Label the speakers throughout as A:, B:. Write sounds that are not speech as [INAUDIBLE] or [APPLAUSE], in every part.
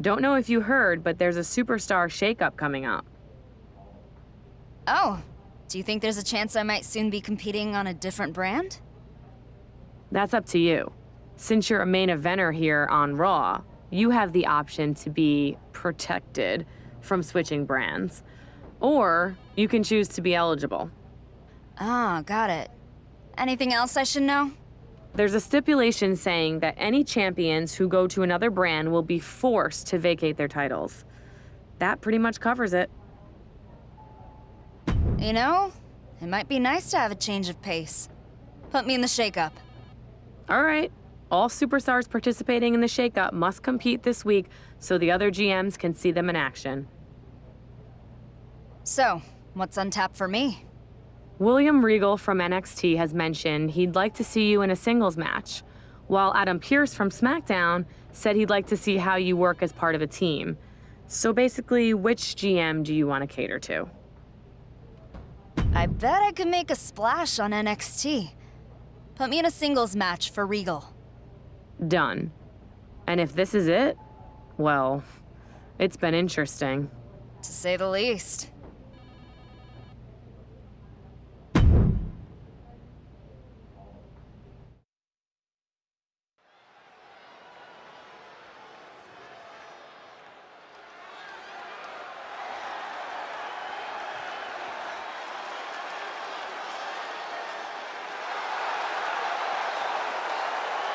A: Don't know if you heard, but there's a superstar shakeup coming up.
B: Oh, do you think there's a chance I might soon be competing on a different brand?
A: That's up to you. Since you're a main eventer here on Raw, you have the option to be protected from switching brands. Or you can choose to be eligible.
B: Ah, got it. Anything else I should know?
A: There's a stipulation saying that any champions who go to another brand will be forced to vacate their titles. That pretty much covers it.
B: You know, it might be nice to have a change of pace. Put me in the shakeup.
A: All right. All superstars participating in the shakeup must compete this week so the other GMs can see them in action.
B: So, what's on tap for me?
A: William Regal from NXT has mentioned he'd like to see you in a singles match, while Adam Pearce from SmackDown said he'd like to see how you work as part of a team. So basically, which GM do you want to cater to?
B: I bet I could make a splash on NXT. Put me in a singles match for Regal.
A: Done. And if this is it, well, it's been interesting.
B: To say the least.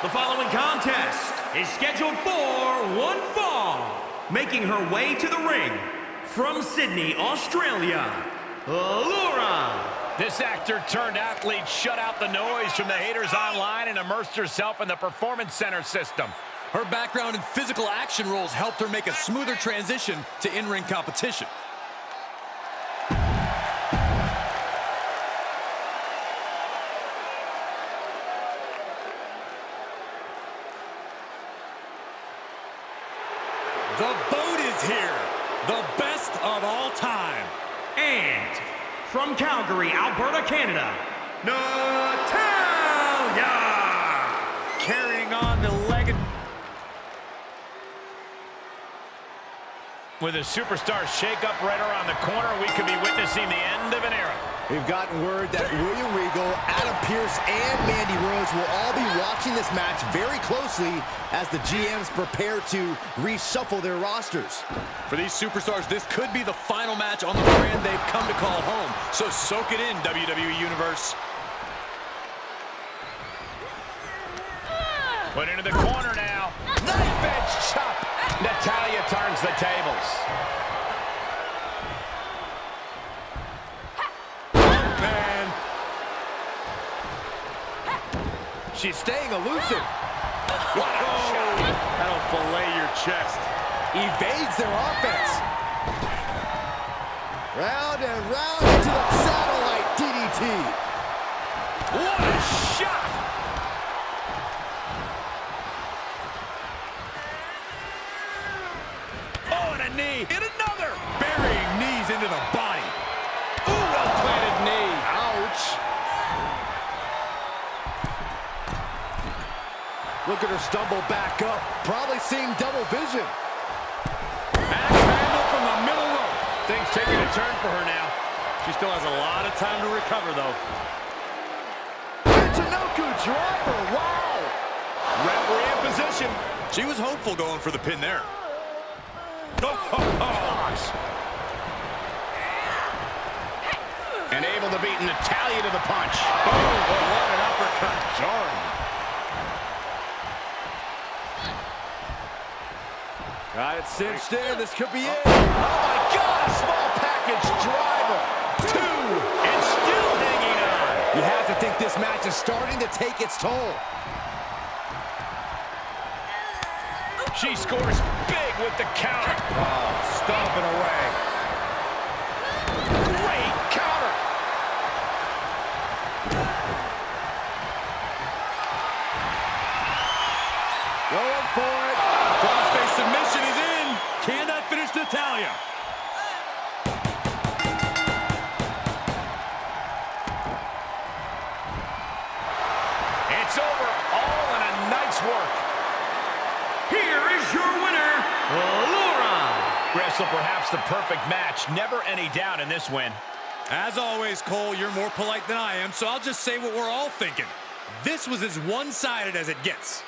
C: The following contest is scheduled for one fall. Making her way to the ring from Sydney, Australia, Laura.
D: This actor turned athlete shut out the noise from the haters online and immersed herself in the Performance Center system.
E: Her background in physical action roles helped her make a smoother transition to in-ring competition. The best of all time.
C: And from Calgary, Alberta, Canada, Natalya.
E: Carrying on the leg.
D: With a superstar shakeup right around the corner, we could be witnessing the end of an era.
F: We've gotten word that William Regal, Adam Pearce, and Mandy Rose will all be watching this match very closely as the GMs prepare to reshuffle their rosters.
E: For these superstars, this could be the final match on the brand they've come to call home. So soak it in, WWE Universe.
D: Put into the corner now.
C: Knife edge chop. Natalya turns the tables.
E: Man. She's staying elusive.
D: What a oh, shot.
E: That'll fillet your chest.
F: Evades their offense. Round and round into the satellite DDT.
D: What a shot.
E: Oh, and a knee. And another. Burying knees into the body.
D: Ooh, well-planted knee.
E: Ouch.
F: Look at her stumble back up. Probably seeing double vision.
D: Axe handle from the middle rope. Things taking a turn for her now. She still has a lot of time to recover, though.
F: Michinoku driver. Wow.
D: Referee in position.
E: She was hopeful going for the pin there.
D: Oh, oh, oh.
C: And able to beat Natalya to the punch.
D: Oh, what an uppercut. Jarring.
F: Got it cinched in. This could be it. Oh, my God. A small package driver. Two.
D: And still hanging on.
F: You have to think this match is starting to take its toll.
D: She scores big with the counter.
F: Oh, stomping away.
D: This win.
E: As always, Cole, you're more polite than I am, so I'll just say what we're all thinking. This was as one-sided as it gets.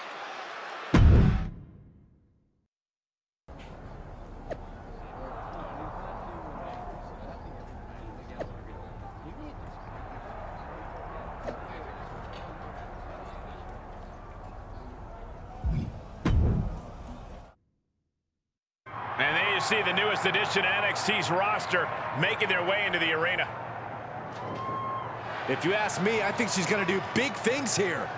D: And there you see the newest addition to NXT's roster making their way into the arena.
F: If you ask me, I think she's going to do big things here.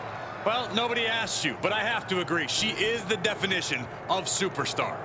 E: Well, nobody asked you, but I have to agree. She is the definition of superstar.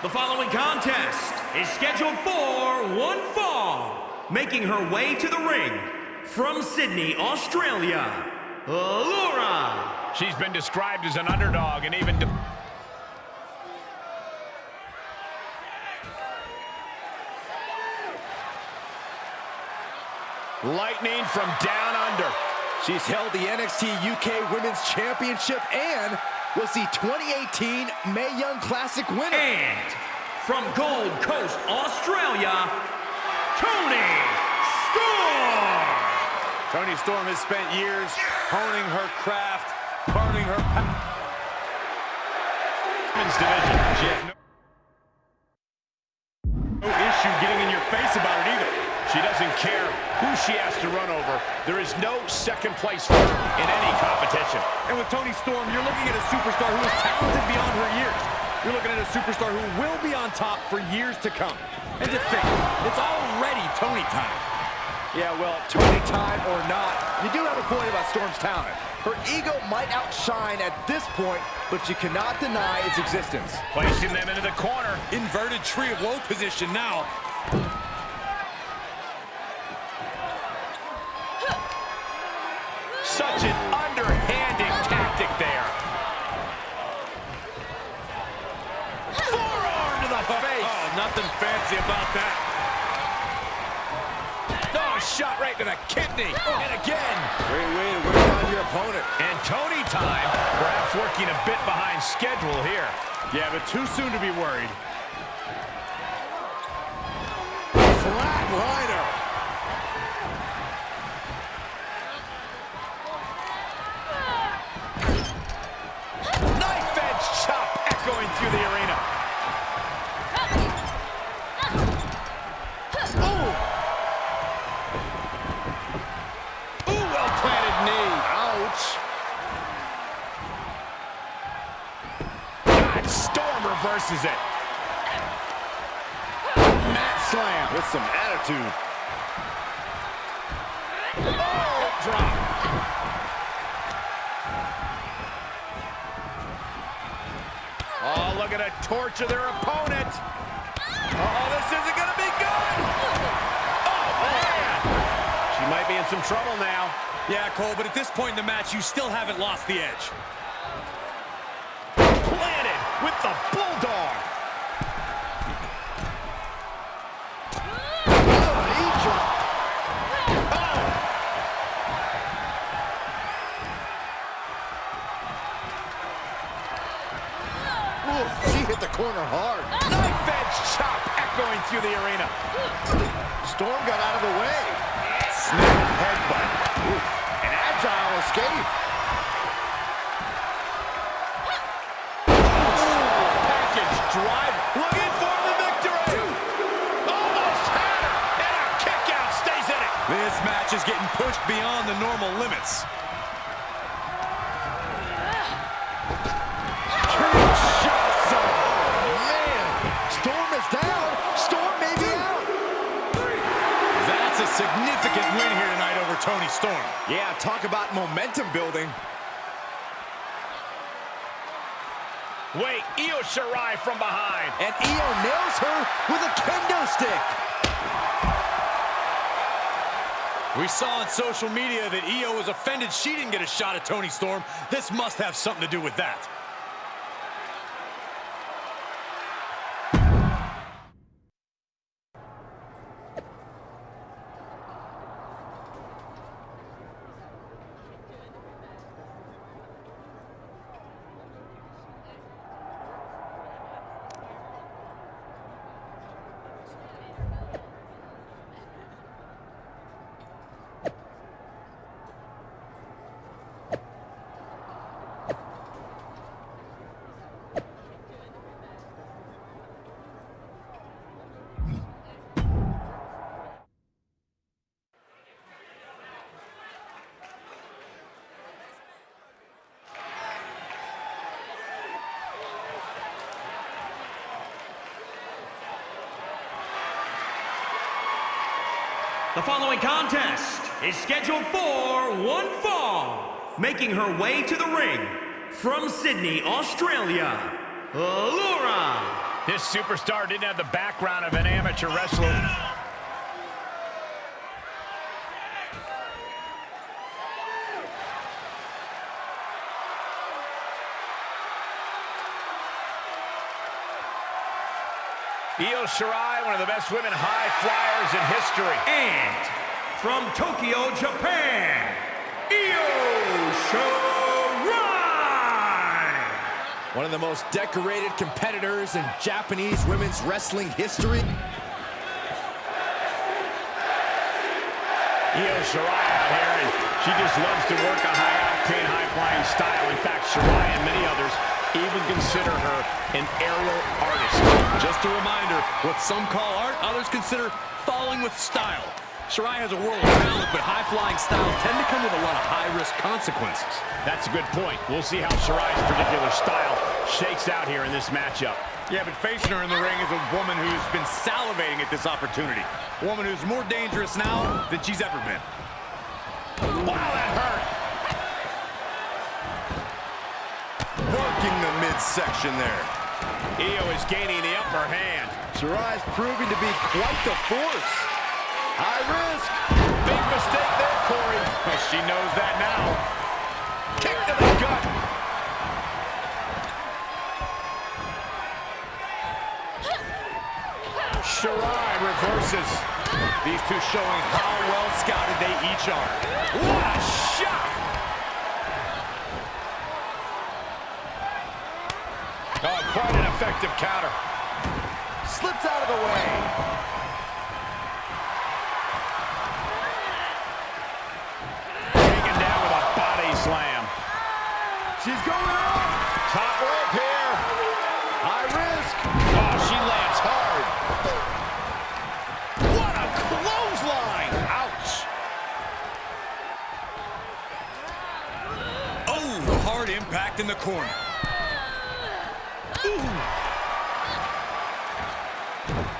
C: The following contest is scheduled for one fall. Making her way to the ring from Sydney, Australia, Laura.
D: She's been described as an underdog and even...
F: Lightning from down under. She's held the NXT UK Women's Championship and was the 2018 Mae Young Classic winner.
C: And from Gold Coast, Australia, Toni Storm.
E: Toni Storm has spent years honing her craft, honing her...
D: Women's division. She has to run over. There is no second place for her in any competition.
E: And with Toni Storm, you're looking at a superstar who is talented beyond her years. You're looking at a superstar who will be on top for years to come. And to think, it's already Toni time.
F: Yeah, well, Toni time or not, you do have a point about Storm's talent. Her ego might outshine at this point, but you cannot deny its existence.
D: Placing them into the corner.
E: Inverted tree of woe position now.
D: Such an underhanded tactic there. Forearm to the face.
E: Oh, nothing fancy about that.
D: Oh, shot right to the kidney. Oh. And again.
F: Great way to wear down your opponent.
D: And Toni time, perhaps working a bit behind schedule here.
E: Yeah, but too soon to be worried.
F: Flatliner.
D: Reverses it.
F: Mat slam with some attitude.
D: Oh, drop. Oh, look at a torture their opponent. Oh, this isn't going to be good. Oh, man. She might be in some trouble now.
E: Yeah, Cole, but at this point in the match, you still haven't lost the edge.
D: With the Bulldog.
F: She hit the corner hard.
D: Knife edge chop echoing through the arena.
F: Storm got out of the way. Snap headbutt. Oof. An agile escape.
E: Getting pushed beyond the normal limits. Kinshasa!
F: Man, Storm is down. Storm may be out.
E: That's a significant win here tonight over Toni Storm.
F: Yeah, talk about momentum building.
D: Wait, Io Shirai from behind.
F: And Io nails her with a kendo stick.
E: We saw on social media that Io was offended she didn't get a shot at Toni Storm. This must have something to do with that.
C: The following contest is scheduled for one fall. Making her way to the ring from Sydney, Australia, Laura.
D: This superstar didn't have the background of an amateur wrestler. Io Shirai, one of the best women high flyers in history.
C: And from Tokyo, Japan, Io Shirai.
F: One of the most decorated competitors in Japanese women's wrestling history.
D: Io Shirai out here, and she just loves to work a high-octane, high-flying style. In fact, Shirai and many others even consider her an aerial artist.
E: Just a reminder, what some call art, others consider falling with style. Shirai has a world of talent, but high-flying styles tend to come with a lot of high-risk consequences.
D: That's a good point. We'll see how Shirai's particular style shakes out here in this matchup.
E: Yeah, but facing her in the ring is a woman who's been salivating at this opportunity. A woman who's more dangerous now than she's ever been.
D: Wow,
F: midsection there.
D: Io is gaining the upper hand.
F: Shirai's proving to be quite the force. High risk.
D: Big mistake there, Corey. Well, she knows that now. Kick to the gut. Shirai reverses.
E: These two showing how well scouted they each are.
D: What a shot! Oh, quite an effective counter.
F: Slips out of the way.
D: Taken down with a body slam.
F: She's going up.
D: Top rope here.
F: High risk.
D: Oh, she lands hard.
F: What a clothesline.
D: Ouch.
E: Oh, hard impact in the corner.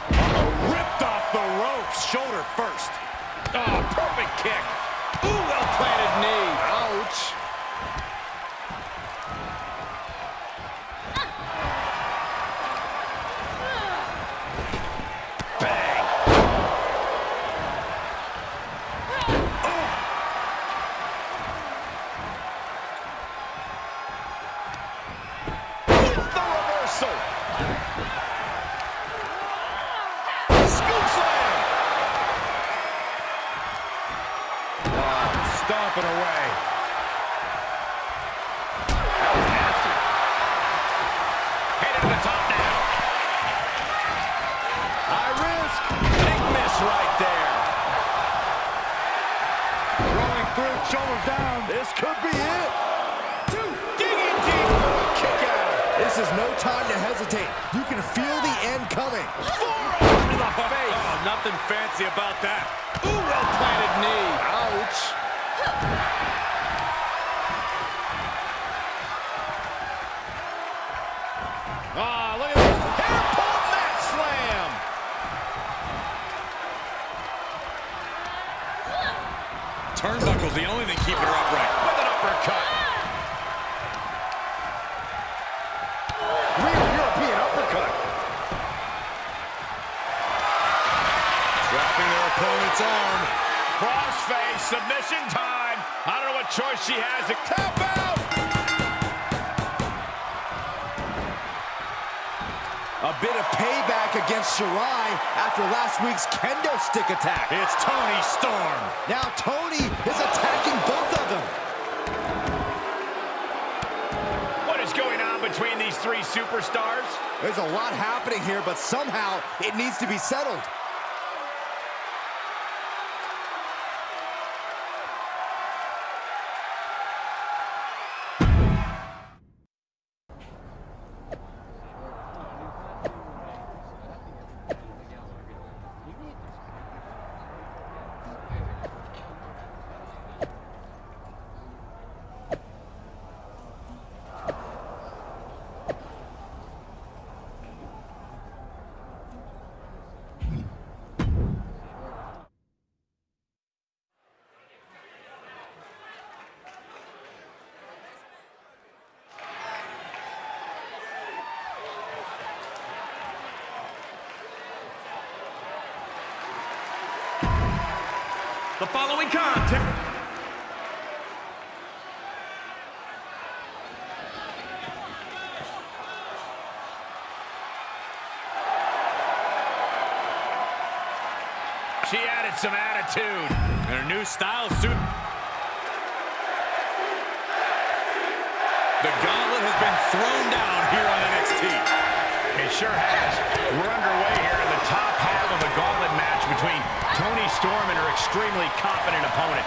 D: Uh-oh, ripped off the ropes. Shoulder first. Oh, perfect kick. Ooh, well-planted knee. Stomping away. That was nasty. To the top now. High risk. Big miss right there.
F: Rolling through, down. This could be it.
D: Two. Digging deep kick out.
F: This is no time to hesitate. You can feel the end coming.
D: Forearm to the face. [LAUGHS]
E: Oh, nothing fancy about that.
D: Ooh, well-planted knee.
F: Ouch.
D: Ah, look at this. Catapult mat slam.
E: Turnbuckle's the only thing keeping her upright
D: with an uppercut. Crossface, submission time. I don't know what choice she has. To Tap out!
F: A bit of payback against Shirai after last week's kendo stick attack.
D: It's Toni Storm.
F: Now Toni is attacking both of them.
D: What is going on between these three superstars?
F: There's a lot happening here, but somehow it needs to be settled.
C: Following contest.
D: She added some attitude. And her new style suit. The gauntlet has been thrown down here on NXT. It sure has. We're underway here in the top half of a gauntlet match between Toni Storm and her extremely confident opponent.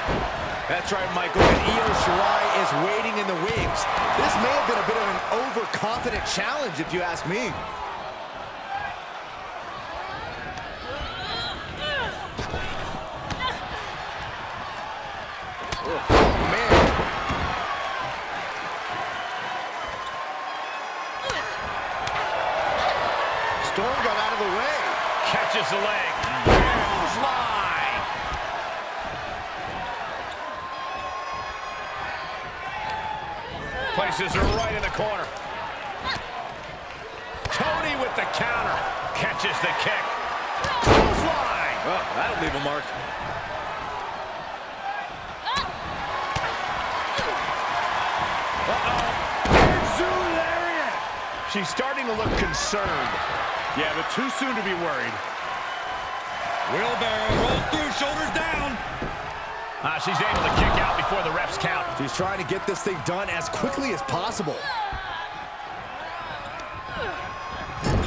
F: That's right, Michael. And Io Shirai is waiting in the wings. This may have been a bit of an overconfident challenge, if you ask me. Oh, man. Storm got out of the way.
D: Catches the leg. Clothesline. Places her right in the corner. Toni with the counter. Catches the kick. Clothesline.
F: Oh, that'll leave a mark. Uh-oh.
D: She's starting to look concerned. Yeah, but too soon to be worried. Wheelbarrow rolls through, shoulders down. Ah, she's able to kick out before the refs count.
F: She's trying to get this thing done as quickly as possible.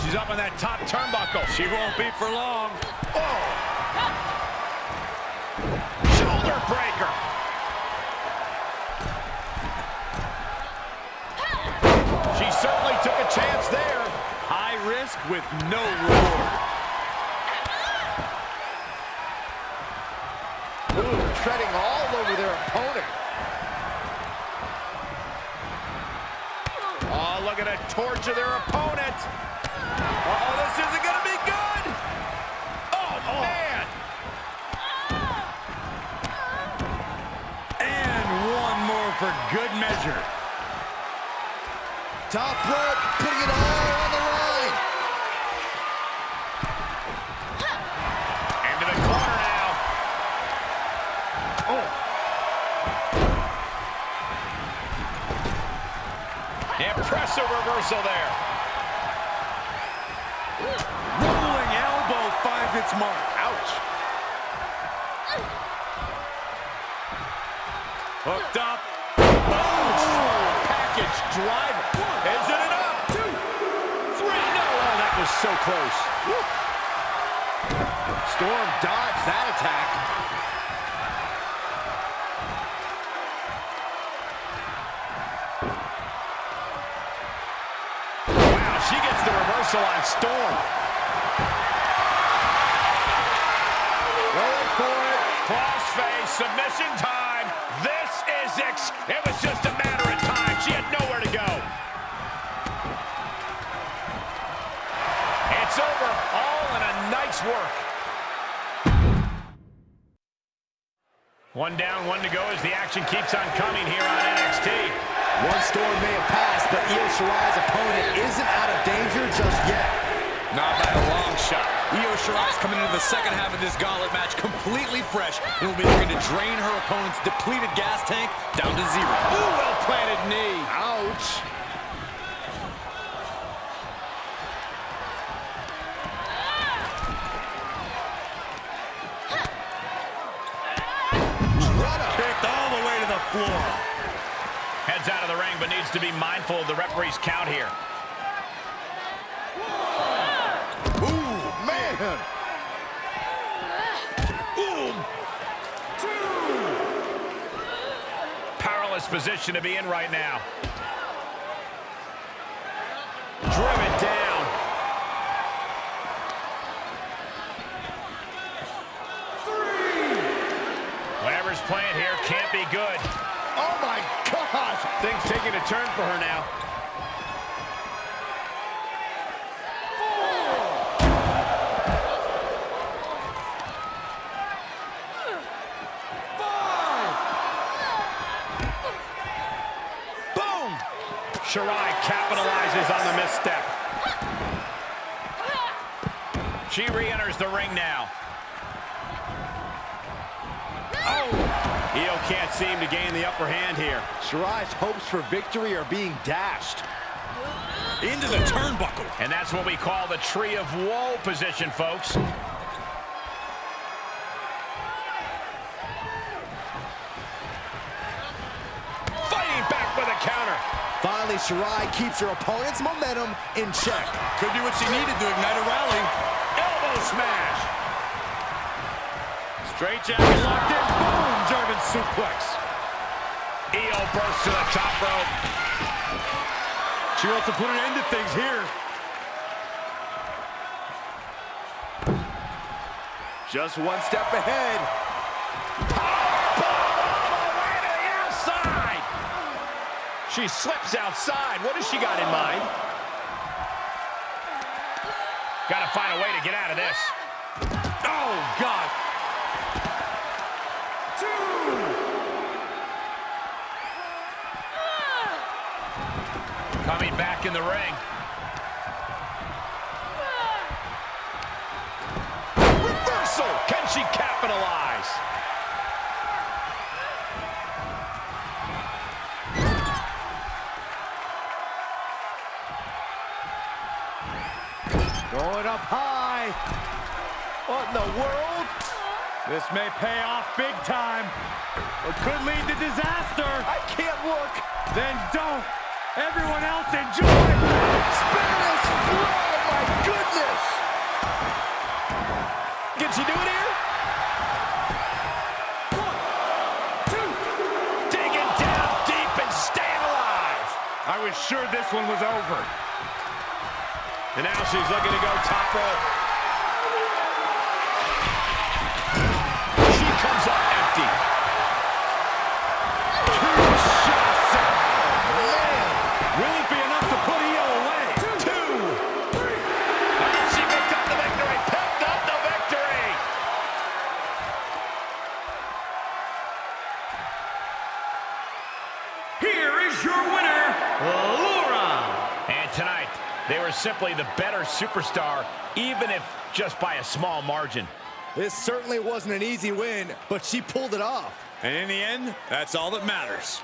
D: She's up on that top turnbuckle. She won't be for long. Oh! Shoulder breaker. Risk with no reward.
F: Ooh, treading all over their opponent.
D: Oh, look at it torture their opponent. Uh oh, this isn't going to be good. Oh, man. And one more for good measure.
F: Top rope, putting it on
D: reversal on Storm. It. Crossface, submission time. This is ex... It was just a matter of time. She had nowhere to go. It's over. All in a nice work. One down, one to go as the action keeps on coming here on NXT.
F: One storm may have passed, but Io Shirai's opponent isn't out of danger just yet.
D: Not by a long shot.
E: Io Shirai's coming into the second half of this gauntlet match completely fresh and will be looking to drain her opponent's depleted gas tank down to zero.
D: Ooh, well-planted knee. Ouch. But needs to be mindful of the referee's count here.
F: Ooh, man.
D: Powerless position to be in right now. Driven down. Whatever's playing here can't be good. Things taking a turn for her now. Boom! Shirai capitalizes on the misstep. She re-enters the ring now. Io can't seem to gain the upper hand here.
F: Shirai's hopes for victory are being dashed.
E: Into the turnbuckle.
D: And that's what we call the tree of woe position, folks. Fighting back with a counter.
F: Finally, Shirai keeps her opponent's momentum in check.
E: Could do what she needed to ignite a rally.
D: Elbow smash.
E: Straight jacket locked in. German suplex.
D: Io bursts to the top rope.
E: She wants to put an end to things here.
F: Just one step ahead.
D: She slips outside. What has she got in mind? Got to find a way to get out of this.
E: Oh, God.
D: Coming back in the ring. Reversal. Can she capitalize?
F: Going up high. What in the world?
E: This may pay off big time, or could lead to disaster.
F: I can't look.
E: Then don't. Everyone else enjoy.
F: Spanish flow, my goodness.
D: Can she do it here? Digging down deep and staying alive.
E: I was sure this one was over.
D: And now she's looking to go top rope. Were the better superstar, even if just by a small margin.
F: This certainly wasn't an easy win, but she pulled it off.
E: And in the end, that's all that matters.